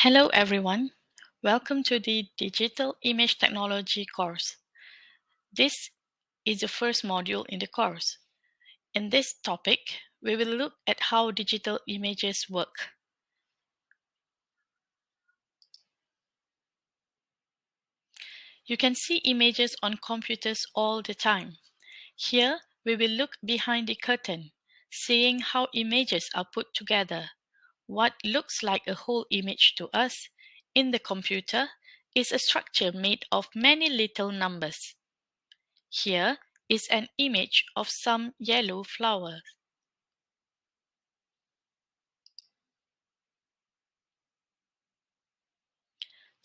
Hello everyone, welcome to the Digital Image Technology course. This is the first module in the course. In this topic, we will look at how digital images work. You can see images on computers all the time. Here, we will look behind the curtain, seeing how images are put together what looks like a whole image to us in the computer is a structure made of many little numbers. Here is an image of some yellow flowers.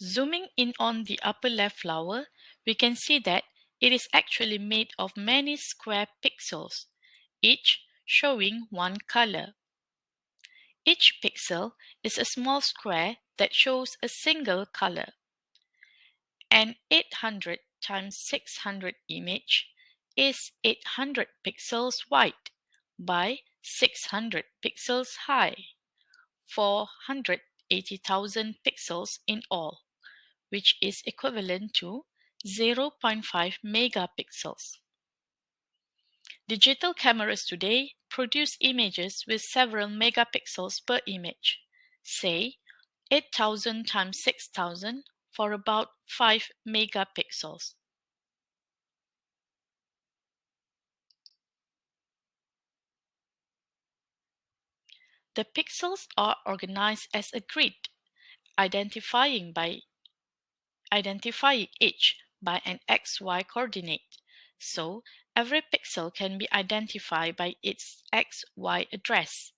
Zooming in on the upper left flower, we can see that it is actually made of many square pixels, each showing one color. Each pixel is a small square that shows a single color. An 800 times 600 image is 800 pixels wide by 600 pixels high, 480,000 pixels in all, which is equivalent to 0.5 megapixels. Digital cameras today produce images with several megapixels per image, say 8000 times 6000 for about 5 megapixels. The pixels are organized as a grid, identifying by identifying each by an xy coordinate. So every pixel can be identified by its XY address.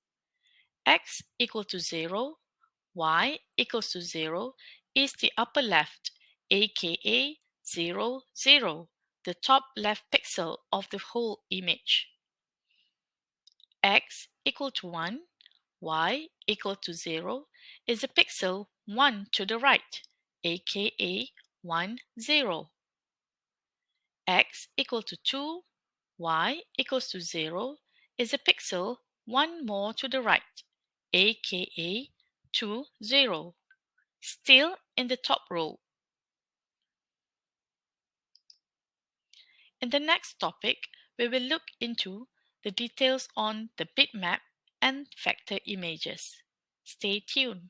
X equal to 0, Y equals to 0 is the upper left, aka 0, 0, the top left pixel of the whole image. X equal to 1, Y equal to 0 is the pixel 1 to the right, aka 1, 0 x equal to 2, y equals to 0 is a pixel one more to the right, aka 2, 0, still in the top row. In the next topic, we will look into the details on the bitmap and vector images. Stay tuned.